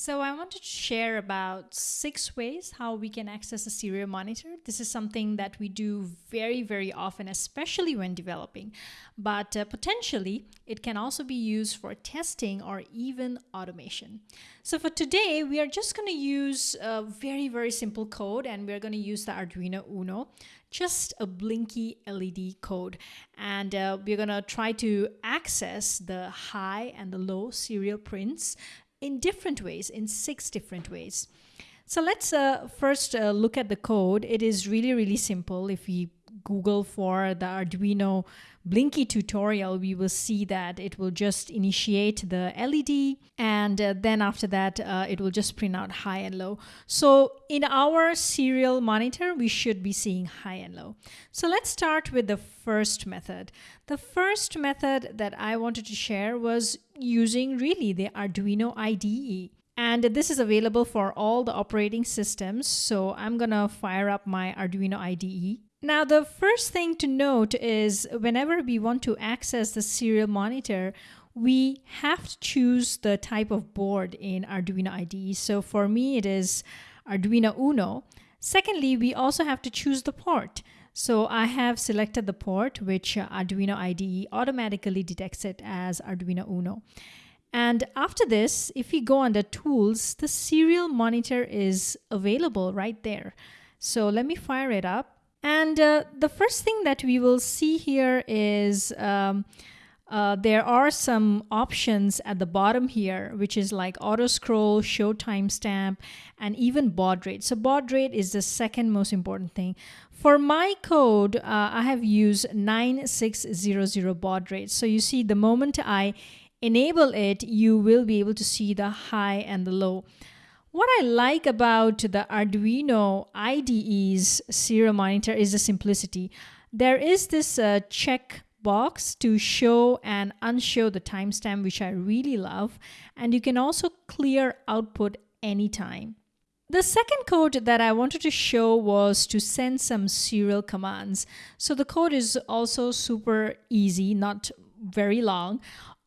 So I wanted to share about six ways how we can access a serial monitor. This is something that we do very, very often, especially when developing, but uh, potentially it can also be used for testing or even automation. So for today, we are just going to use a very, very simple code and we're going to use the Arduino Uno, just a blinky LED code. And uh, we're going to try to access the high and the low serial prints in different ways, in six different ways. So let's uh, first uh, look at the code. It is really, really simple. If we Google for the Arduino Blinky tutorial, we will see that it will just initiate the LED and uh, then after that, uh, it will just print out high and low. So in our serial monitor, we should be seeing high and low. So let's start with the first method. The first method that I wanted to share was using really the Arduino IDE. And this is available for all the operating systems. So I'm gonna fire up my Arduino IDE now, the first thing to note is whenever we want to access the serial monitor, we have to choose the type of board in Arduino IDE. So for me, it is Arduino Uno. Secondly, we also have to choose the port. So I have selected the port, which Arduino IDE automatically detects it as Arduino Uno. And after this, if we go under tools, the serial monitor is available right there. So let me fire it up. And uh, the first thing that we will see here is um, uh, there are some options at the bottom here, which is like auto scroll, show timestamp, and even baud rate. So baud rate is the second most important thing. For my code, uh, I have used 9600 baud rate. So you see the moment I enable it, you will be able to see the high and the low. What I like about the Arduino IDE's serial monitor is the simplicity. There is this uh, check box to show and unshow the timestamp, which I really love. And you can also clear output anytime. The second code that I wanted to show was to send some serial commands. So the code is also super easy, not very long.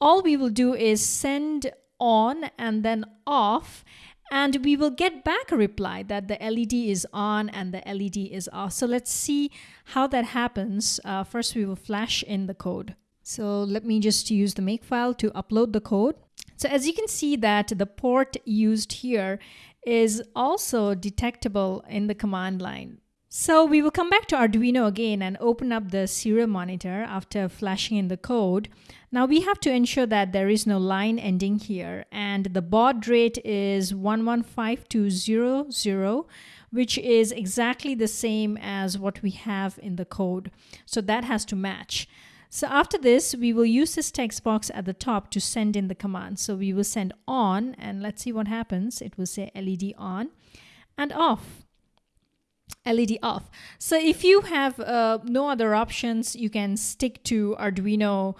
All we will do is send on and then off and we will get back a reply that the LED is on and the LED is off. So let's see how that happens. Uh, first, we will flash in the code. So let me just use the makefile to upload the code. So as you can see that the port used here is also detectable in the command line. So we will come back to Arduino again and open up the serial monitor after flashing in the code. Now we have to ensure that there is no line ending here and the baud rate is 115200 which is exactly the same as what we have in the code. So that has to match. So after this, we will use this text box at the top to send in the command. So we will send on and let's see what happens. It will say LED on and off. LED off. So if you have uh, no other options, you can stick to Arduino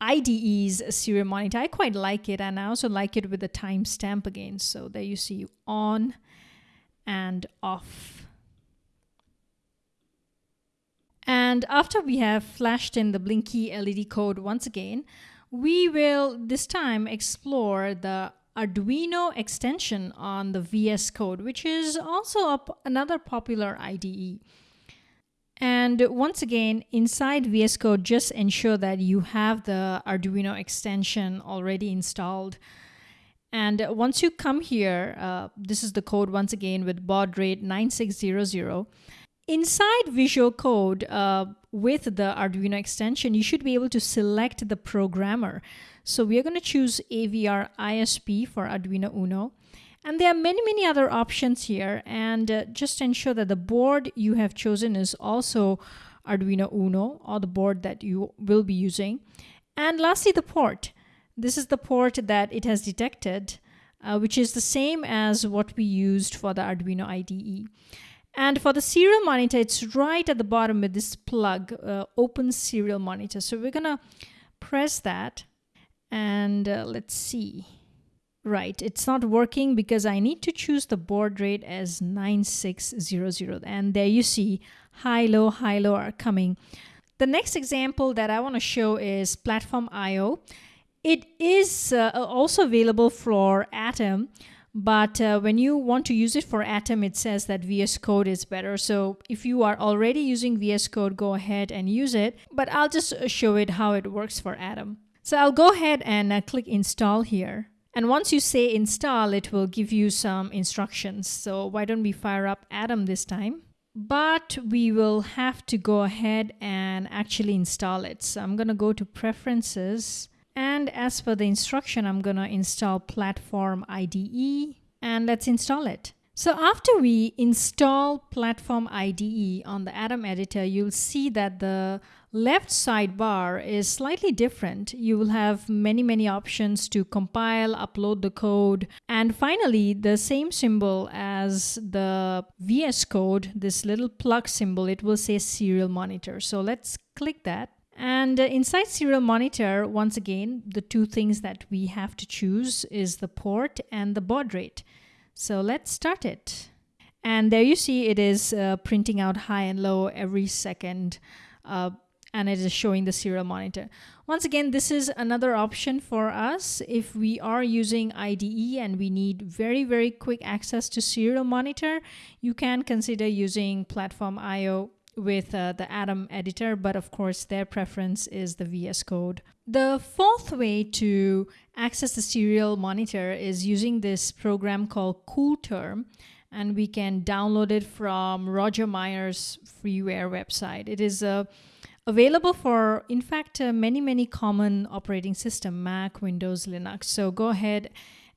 IDE's serial monitor. I quite like it and I also like it with the timestamp again. So there you see on and off. And after we have flashed in the blinky LED code once again, we will this time explore the Arduino extension on the VS Code, which is also another popular IDE. And once again, inside VS Code, just ensure that you have the Arduino extension already installed. And once you come here, uh, this is the code once again with baud rate 9600. Inside Visual Code uh, with the Arduino extension, you should be able to select the programmer. So we are going to choose AVR ISP for Arduino Uno. And there are many, many other options here. And uh, just ensure that the board you have chosen is also Arduino Uno or the board that you will be using. And lastly, the port. This is the port that it has detected, uh, which is the same as what we used for the Arduino IDE. And for the serial monitor, it's right at the bottom with this plug, uh, open serial monitor. So we're gonna press that and uh, let's see. Right, it's not working because I need to choose the baud rate as 9600 and there you see high, low, high, low are coming. The next example that I want to show is Platform IO. It is uh, also available for Atom, But uh, when you want to use it for Atom, it says that VS Code is better. So if you are already using VS Code, go ahead and use it. But I'll just uh, show it how it works for Atom. So I'll go ahead and uh, click install here. And once you say install, it will give you some instructions. So why don't we fire up Atom this time? But we will have to go ahead and actually install it. So I'm going to go to preferences and as per the instruction, I'm going to install Platform IDE and let's install it. So after we install Platform IDE on the Atom editor, you'll see that the left sidebar is slightly different. You will have many, many options to compile, upload the code, and finally the same symbol as the VS Code, this little plug symbol, it will say serial monitor. So let's click that and inside serial monitor, once again, the two things that we have to choose is the port and the baud rate. So let's start it. And there you see it is uh, printing out high and low every second uh, and it is showing the serial monitor. Once again, this is another option for us if we are using IDE and we need very, very quick access to serial monitor, you can consider using Platform IO with uh, the Atom editor, but of course their preference is the VS Code. The fourth way to access the serial monitor is using this program called CoolTerm, and we can download it from Roger Meier's freeware website. It is uh, available for, in fact, uh, many, many common operating system, Mac, Windows, Linux. So go ahead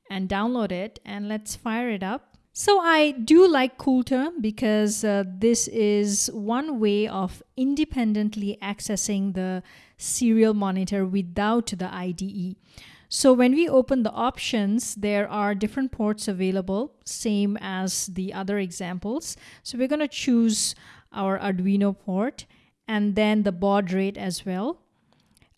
and download it and let's fire it up. So I do like CoolTerm because uh, this is one way of independently accessing the serial monitor without the IDE. So when we open the options, there are different ports available, same as the other examples. So we're going to choose our Arduino port and then the baud rate as well.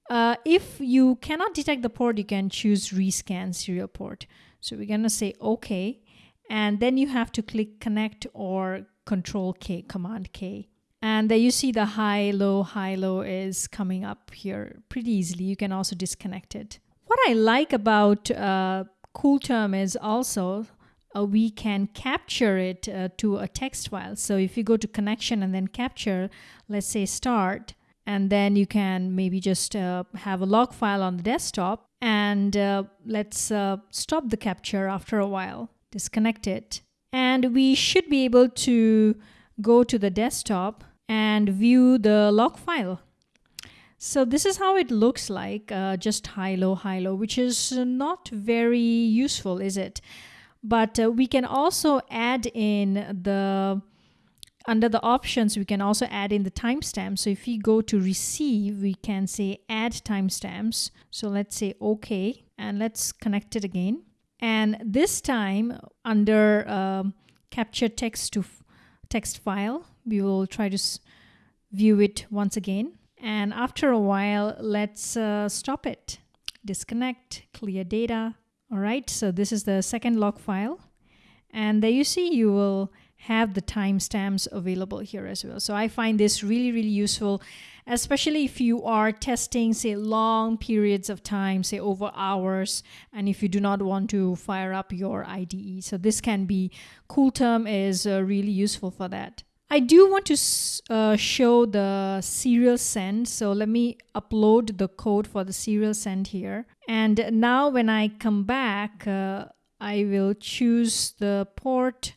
Uh, if you cannot detect the port, you can choose rescan serial port. So we're going to say OK and then you have to click connect or control K, command K. And there you see the high, low, high, low is coming up here pretty easily. You can also disconnect it. What I like about uh, CoolTerm is also uh, we can capture it uh, to a text file. So if you go to connection and then capture, let's say start, and then you can maybe just uh, have a log file on the desktop and uh, let's uh, stop the capture after a while disconnect it. And we should be able to go to the desktop and view the log file. So this is how it looks like, uh, just high-low, high-low, which is not very useful, is it? But uh, we can also add in the, under the options, we can also add in the timestamp. So if we go to receive, we can say add timestamps. So let's say okay, and let's connect it again. And this time under um, capture text to text file, we will try to view it once again. And after a while, let's uh, stop it, disconnect, clear data. All right, so this is the second log file. And there you see you will have the timestamps available here as well. So I find this really, really useful, especially if you are testing, say, long periods of time, say over hours, and if you do not want to fire up your IDE. So this can be, CoolTerm is uh, really useful for that. I do want to uh, show the serial send. So let me upload the code for the serial send here. And now when I come back, uh, I will choose the port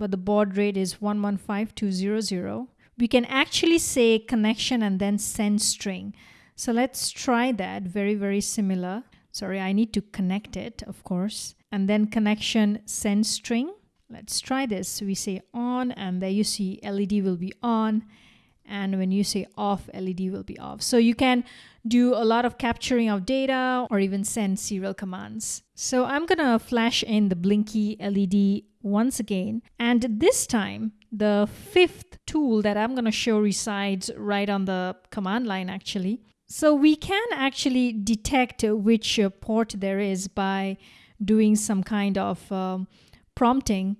but the baud rate is 115200. We can actually say connection and then send string. So let's try that, very, very similar. Sorry, I need to connect it, of course. And then connection send string. Let's try this. We say on and there you see LED will be on and when you say off LED will be off. So you can do a lot of capturing of data or even send serial commands. So I'm gonna flash in the blinky LED once again and this time the fifth tool that I'm gonna show resides right on the command line actually. So we can actually detect which port there is by doing some kind of um, prompting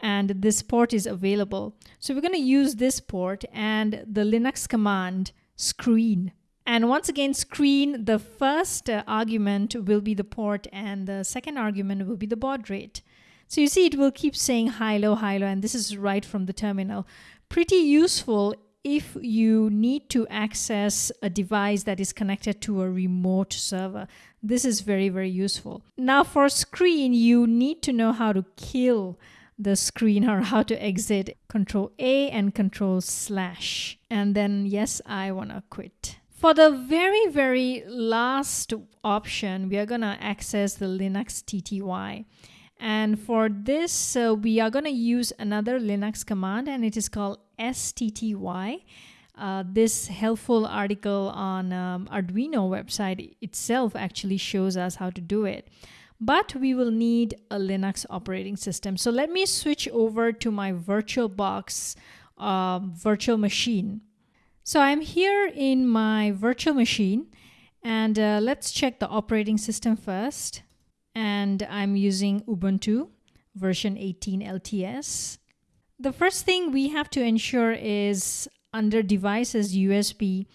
and this port is available. So we're going to use this port and the Linux command screen. And once again, screen, the first uh, argument will be the port and the second argument will be the baud rate. So you see, it will keep saying high, low, high, low, and this is right from the terminal. Pretty useful if you need to access a device that is connected to a remote server. This is very, very useful. Now for screen, you need to know how to kill the screen or how to exit. Control A and control slash. And then yes, I want to quit. For the very, very last option, we are going to access the Linux TTY. And for this, uh, we are going to use another Linux command and it is called STTY. Uh, this helpful article on um, Arduino website itself actually shows us how to do it. But we will need a Linux operating system. So let me switch over to my VirtualBox uh, virtual machine. So I'm here in my virtual machine and uh, let's check the operating system first. And I'm using Ubuntu version 18 LTS. The first thing we have to ensure is under devices USB,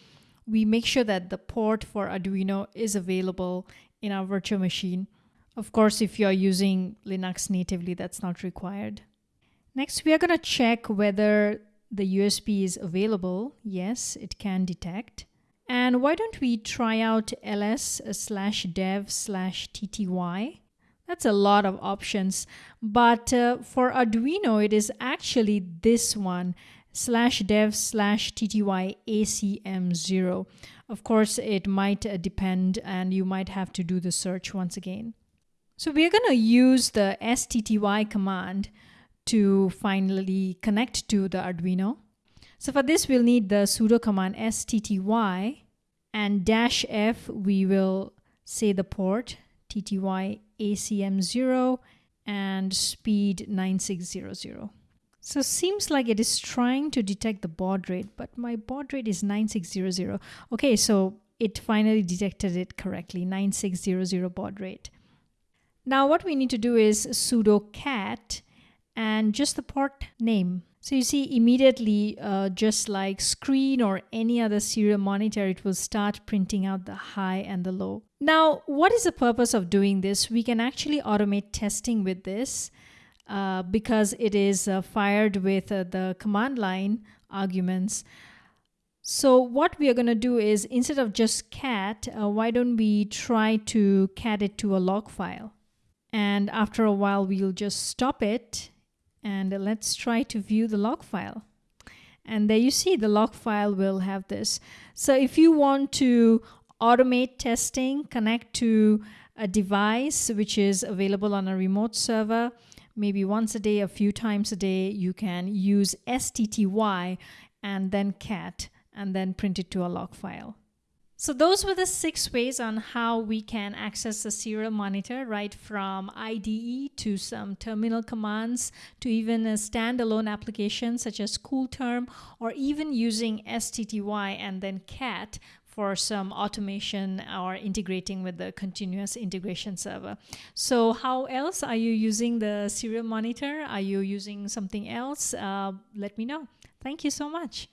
we make sure that the port for Arduino is available in our virtual machine. Of course, if you're using Linux natively, that's not required. Next, we are going to check whether the USB is available. Yes, it can detect. And why don't we try out ls slash dev slash tty? That's a lot of options. But uh, for Arduino, it is actually this one slash dev slash tty acm0. Of course, it might uh, depend and you might have to do the search once again. So we're going to use the stty command to finally connect to the Arduino. So for this, we'll need the sudo command stty and dash f, we will say the port tty acm0 and speed 9600. So seems like it is trying to detect the baud rate, but my baud rate is 9600. Okay, so it finally detected it correctly, 9600 baud rate. Now what we need to do is sudo cat and just the port name. So you see immediately, uh, just like screen or any other serial monitor, it will start printing out the high and the low. Now, what is the purpose of doing this? We can actually automate testing with this uh, because it is uh, fired with uh, the command line arguments. So what we are going to do is instead of just cat, uh, why don't we try to cat it to a log file? And after a while, we'll just stop it and let's try to view the log file. And there you see the log file will have this. So if you want to automate testing, connect to a device which is available on a remote server, maybe once a day, a few times a day, you can use STTY and then cat and then print it to a log file. So those were the six ways on how we can access the serial monitor, right from IDE to some terminal commands to even a standalone application such as CoolTerm or even using STTY and then CAT for some automation or integrating with the continuous integration server. So how else are you using the serial monitor? Are you using something else? Uh, let me know. Thank you so much.